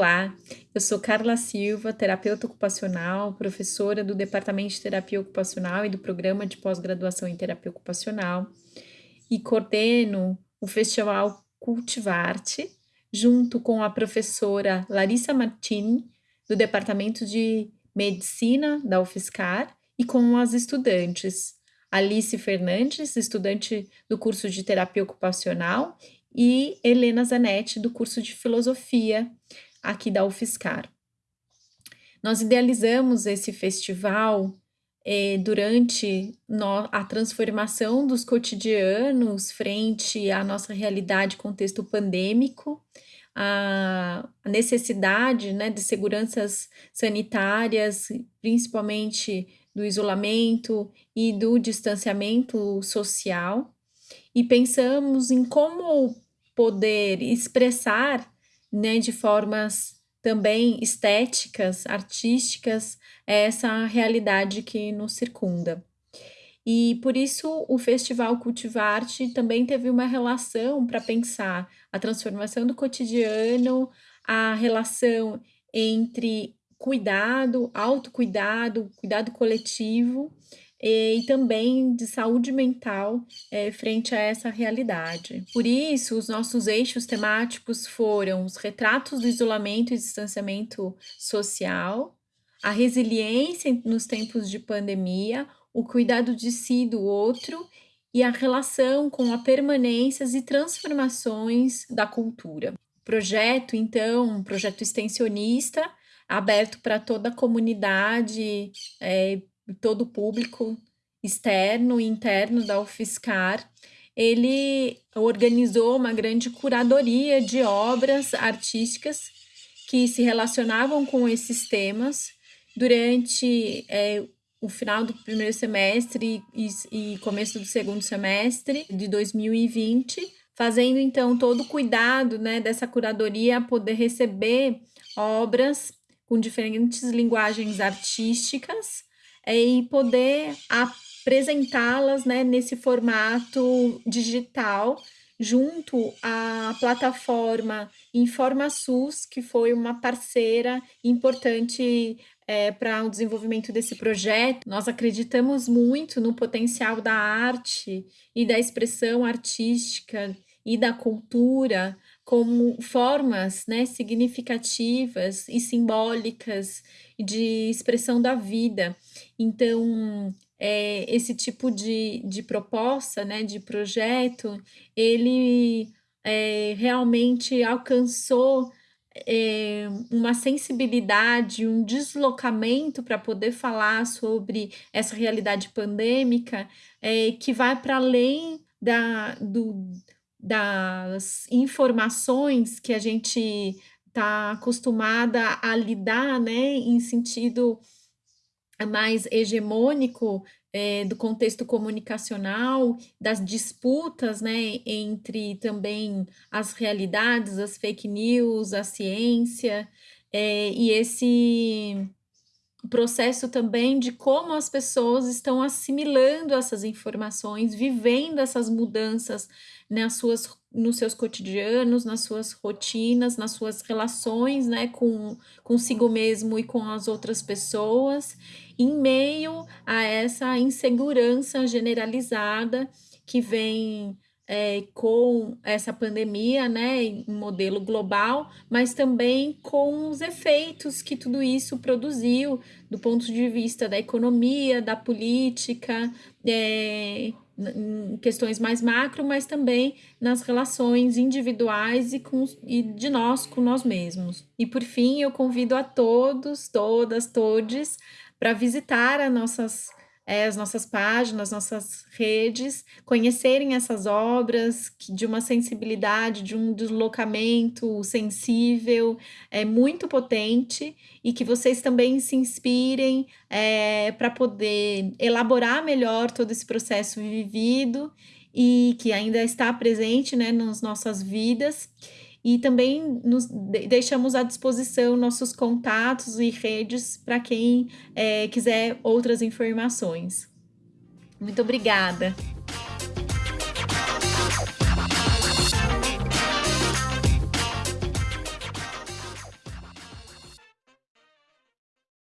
Olá, eu sou Carla Silva, terapeuta ocupacional, professora do Departamento de Terapia Ocupacional e do Programa de Pós-Graduação em Terapia Ocupacional e coordeno o Festival Cultivarte, junto com a professora Larissa Martini, do Departamento de Medicina da UFSCar, e com as estudantes Alice Fernandes, estudante do curso de Terapia Ocupacional, e Helena Zanetti, do curso de Filosofia aqui da UFSCar. Nós idealizamos esse festival eh, durante no, a transformação dos cotidianos frente à nossa realidade contexto pandêmico, a, necessidade né, de seguranças sanitárias, principalmente do isolamento e do distanciamento social, e pensamos em como poder expressar né, de formas também estéticas, artísticas, essa realidade que nos circunda. E por isso o Festival Cultivarte também teve uma relação para pensar a transformação do cotidiano, a relação entre cuidado, autocuidado, cuidado coletivo e, também de saúde mental é, frente a essa realidade. Por isso, os nossos eixos temáticos foram os retratos do isolamento e distanciamento social, a resiliência nos tempos de pandemia, o cuidado de si e do outro e a relação com a permanências e transformações da cultura. Projeto, então, um projeto extensionista, aberto para toda a comunidade, é, todo o público externo e interno da UFSCar, ele organizou uma grande curadoria de obras artísticas que se relacionavam com esses temas durante é, o final do primeiro semestre e, e, começo do segundo semestre de 2020, fazendo então todo o cuidado né, dessa curadoria poder receber obras com diferentes linguagens artísticas e poder apresentá-las né, nesse formato digital junto à plataforma InformaSUS, que foi uma parceira importante é, para o desenvolvimento desse projeto. Nós acreditamos muito no potencial da arte e da expressão artística e da cultura como formas né, significativas e simbólicas de expressão da vida. Então, é, esse tipo de, de proposta, né, de projeto, ele é, realmente alcançou é, uma sensibilidade, um deslocamento para poder falar sobre essa realidade pandêmica é, que vai para além da, do, das informações que a gente está acostumada a lidar, né, em sentido mais hegemônico é, do contexto comunicacional, das disputas, né, entre também as realidades, as fake news, a ciência, é, e esse processo também de como as pessoas estão assimilando essas informações, vivendo essas mudanças nas suas, nos seus cotidianos, nas suas rotinas, nas suas relações né, com consigo mesmo e com as outras pessoas, em meio a essa insegurança generalizada que vem é, com essa pandemia, né, em modelo global, mas também com os efeitos que tudo isso produziu do ponto de vista da economia, da política, é, em questões mais macro, mas também nas relações individuais e, com, e de nós com nós mesmos. E por fim, eu convido a todos, todas, todes para visitar as nossas é, as nossas páginas, nossas redes, conhecerem essas obras de uma sensibilidade, de um deslocamento sensível, é muito potente e que vocês também se inspirem é, para poder elaborar melhor todo esse processo vivido e que ainda está presente né, nas nossas vidas e também nos deixamos à disposição nossos contatos e redes para quem é, quiser outras informações. Muito obrigada!